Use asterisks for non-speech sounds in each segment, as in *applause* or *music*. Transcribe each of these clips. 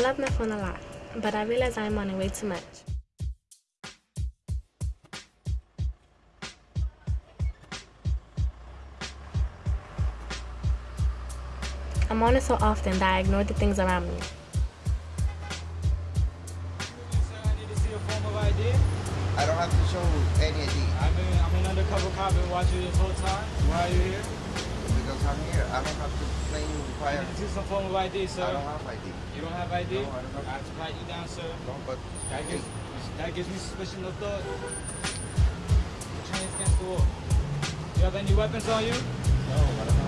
love my phone a lot, but I realize I'm on it way too much. I'm on it so often that I ignore the things around me. I need to see a form of ID. I don't have to show any ID I've been, I'm an undercover cop, been watching this whole time. Why are you here? because I'm here. I don't have to claim I prior. need to some form of ID, sir. I don't have ID. You don't have ID? No, I don't have- I have to write you down, sir. No, but That gives, that gives me suspicion of thought. Your chain's against the wall. You have any weapons on you? no, I don't have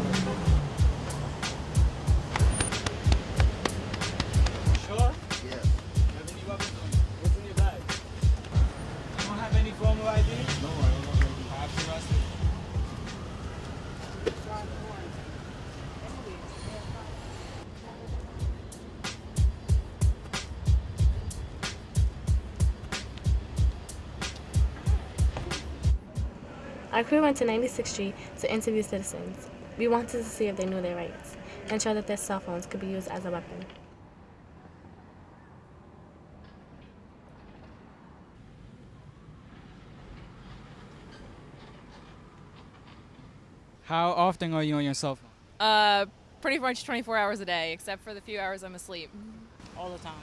Our crew went to 96th Street to interview citizens. We wanted to see if they knew their rights and show that their cell phones could be used as a weapon. How often are you on your cell phone? Uh, pretty much 24 hours a day, except for the few hours I'm asleep. all the time.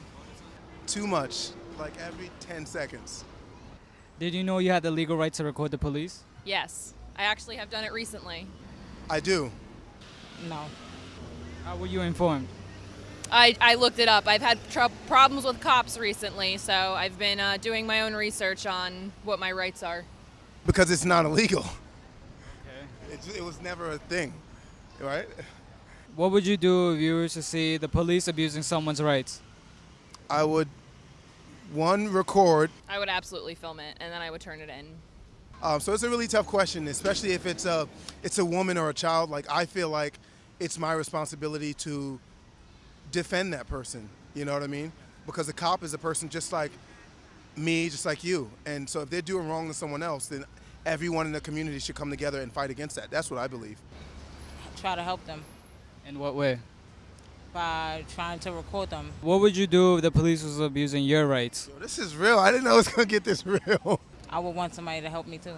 Too much, like every 10 seconds. Did you know you had the legal right to record the police? Yes, I actually have done it recently. I do. No. How were you informed? I, I looked it up. I've had tr- problems with cops recently, so I've been uh, doing my own research on what my rights are. Because it's not illegal. Okay. It, it was never a thing, right? What would you do if you were to see the police abusing someone's rights? I would, one, record. I would absolutely film it, and then I would turn it in. Um, so it's a really tough question, especially if it's a, it's a woman or a child. Like, I feel like it's my responsibility to defend that person. You know what I mean? Because a cop is a person just like me, just like you. And so if they're doing wrong to someone else, then everyone in the community should come together and fight against that. That's what I believe. Try to help them In what way? by trying to record them. What would you do if the police was abusing your rights? Yo, this is real. I didn't know it was gonna get this *laughs* real. I would want somebody to help me too.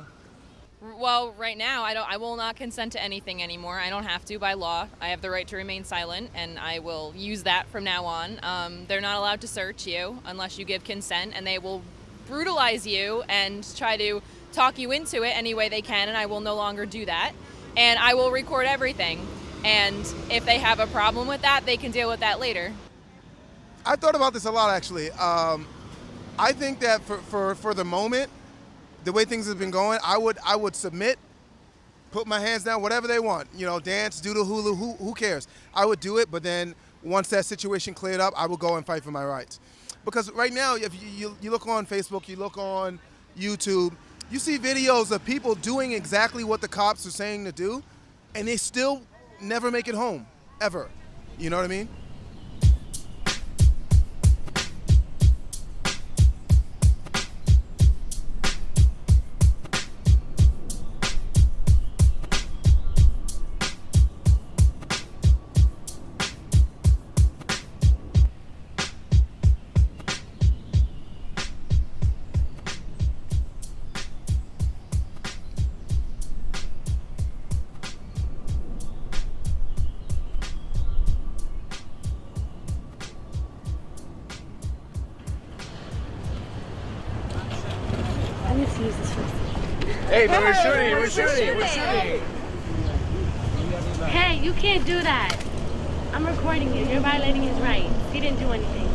Well, right now, I don't. I will not consent to anything anymore. I don't have to by law. I have the right to remain silent, and I will use that from now on. Um, they're not allowed to search you unless you give consent, and they will brutalize you and try to talk you into it any way they can. And I will no longer do that. And I will record everything. And if they have a problem with that, they can deal with that later. I thought about this a lot actually. Um, I think that for, for, for the moment, the way things have been going, I would I would submit, put my hands down, whatever they want. You know, dance, do the hula, who who cares? I would do it, but then once that situation cleared up, I would go and fight for my rights. Because right now, if you, you, you look on Facebook, you look on YouTube, you see videos of people doing exactly what the cops are saying to do, and they still never make it home, ever. You know what I mean? Use this. Hey, but we're shooting, we're shooting, we're shooting. Hey, you can't do that. I'm recording you. You're violating his rights. He didn't do anything.